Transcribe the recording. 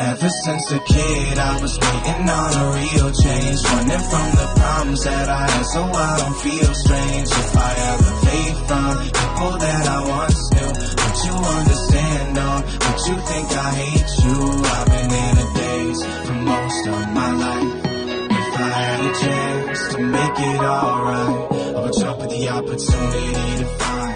Ever since a kid, I was waiting on a real change. Running from the problems that I had so I don't feel strange. If I ever fade from people that I once knew Would you understand or would you think I hate you? I've been in a daze for most of my life. If I had a chance to make it alright I would jump at the opportunity to find